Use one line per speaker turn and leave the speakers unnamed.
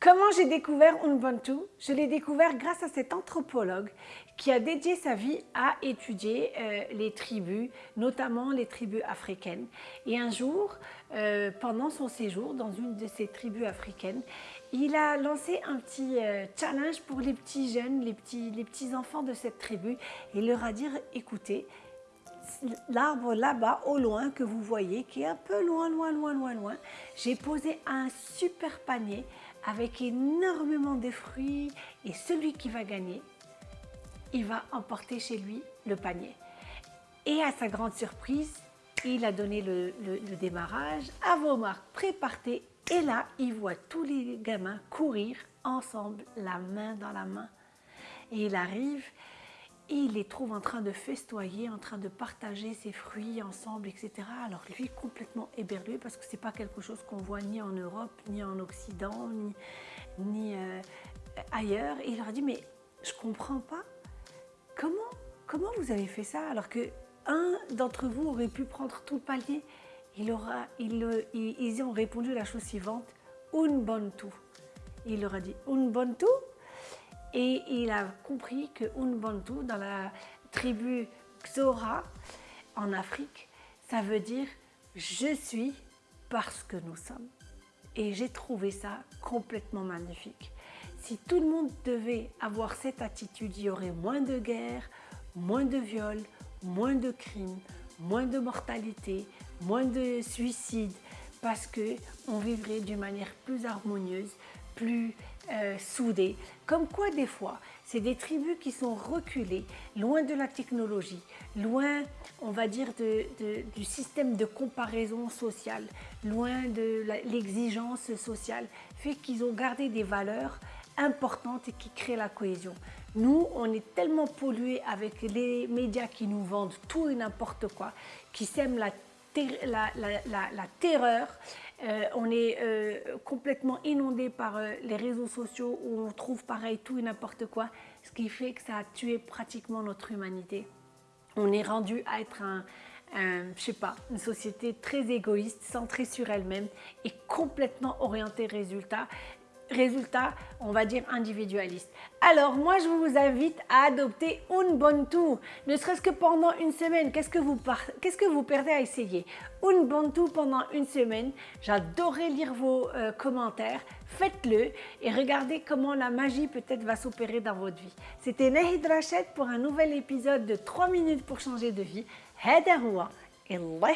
Comment j'ai découvert Ubuntu? Je l'ai découvert grâce à cet anthropologue qui a dédié sa vie à étudier euh, les tribus, notamment les tribus africaines. Et un jour, euh, pendant son séjour dans une de ces tribus africaines, il a lancé un petit euh, challenge pour les petits jeunes, les petits, les petits enfants de cette tribu. Et leur a dit, écoutez, l'arbre là-bas au loin que vous voyez, qui est un peu loin, loin, loin, loin, loin, j'ai posé un super panier avec énormément de fruits et celui qui va gagner, il va emporter chez lui le panier. Et à sa grande surprise, il a donné le, démarrage. À vos marques, prépartez. Et là, il voit tous les gamins courir ensemble, la main dans la main. Et il arrive et il les trouve en train de festoyer, en train de partager ses fruits ensemble, etc. Alors lui, complètement éberlué, parce que ce n'est pas quelque chose qu'on voit ni en Europe, ni en Occident, ni, euh, ailleurs. Et il leur a dit, mais je ne comprends pas, comment, comment vous avez fait ça alors que un d'entre vous aurait pu prendre tout le palier? Il aura, il, ils ont répondu la chose suivante, un bon tout. Il leur a dit, un bon tout et il a compris que Unbantu, dans la tribu Xora, en Afrique, ça veut dire « je suis parce que nous sommes ». Et j'ai trouvé ça complètement magnifique. Si tout le monde devait avoir cette attitude, il y aurait moins de guerres, moins de viols, moins de crimes, moins de mortalité, moins de suicides, parce qu'on vivrait d'une manière plus harmonieuse, plus euh, soudés. Comme quoi des fois, c'est des tribus qui sont reculées, loin de la technologie, loin, on va dire, du système de comparaison sociale, loin de l'exigence sociale, fait qu'ils ont gardé des valeurs importantes et qui créent la cohésion. Nous, on est tellement pollués avec les médias qui nous vendent tout et n'importe quoi, qui sèment la, la terreur, euh, on est euh, complètement inondé par euh, les réseaux sociaux où on trouve pareil tout et n'importe quoi, ce qui fait que ça a tué pratiquement notre humanité. On est rendu à être un, je sais pas, une société très égoïste, centrée sur elle-même et complètement orientée résultat résultat, on va dire individualiste. Alors moi je vous invite à adopter Ubuntu, ne serait-ce que pendant une semaine. Qu'est-ce que vous, qu'est-ce que vous perdez à essayer Ubuntu pendant une semaine, j'adorerais lire vos euh, commentaires, faites-le et regardez comment la magie peut-être va s'opérer dans votre vie. C'était Nahid Rachet pour un nouvel épisode de 3 minutes pour changer de vie. هذا هو الله